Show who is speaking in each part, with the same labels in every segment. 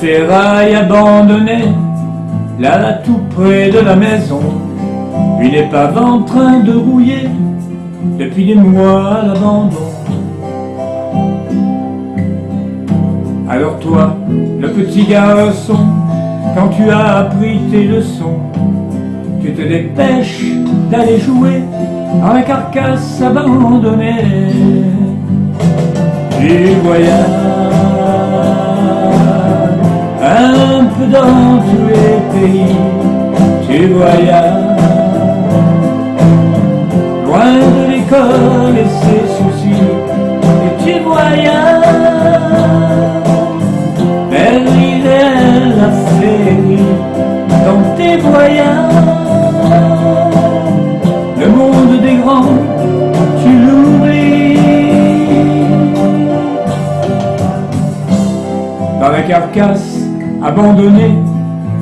Speaker 1: tas de ferrailles abandonnées, là tout près de la maison, une épave en train de rouiller, depuis des mois à l'abandon. Alors toi, le petit garçon, quand tu as appris tes leçons, tu te dépêches d'aller jouer dans la carcasse abandonnée. Tu voyages dans tous les pays, tu voyages loin de l'école et ses soucis, et tu voyages vers l'idée, la féerie, dans tes voyages, le monde des grands, tu l'oublies. Dans la carcasse abandonnée,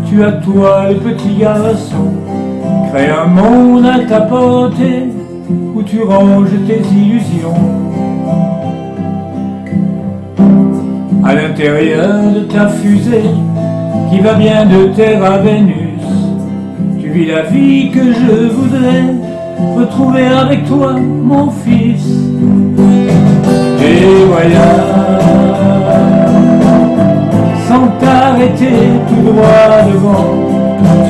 Speaker 1: tu as toi le petit garçon, crée un monde à ta portée, où tu ranges tes illusions. À l'intérieur de ta fusée, qui va bien de Terre à Vénus, tu vis la vie que je voudrais retrouver avec toi, mon fils. Tout droit devant,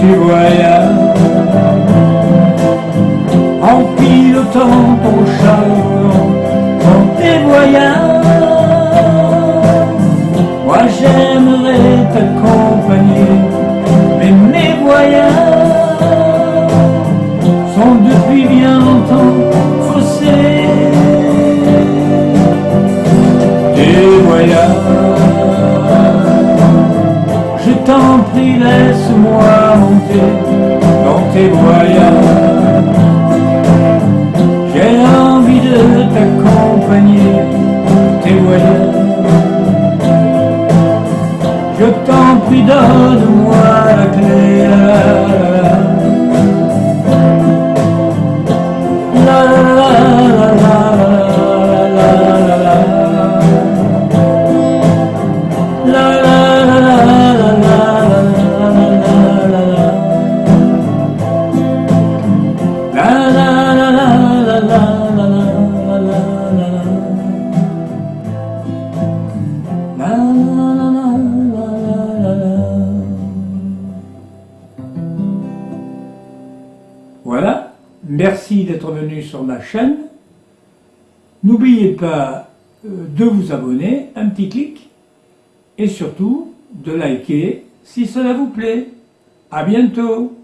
Speaker 1: tu voyages en pilotant ton chariot dans tes voyages. Monter dans tes voyages. J'ai envie de t'accompagner tes voyages. Je t'en prie, donne-moi la clé. Merci d'être venu sur ma chaîne. N'oubliez pas euh, de vous abonner, un petit clic, et surtout de liker si cela vous plaît. À bientôt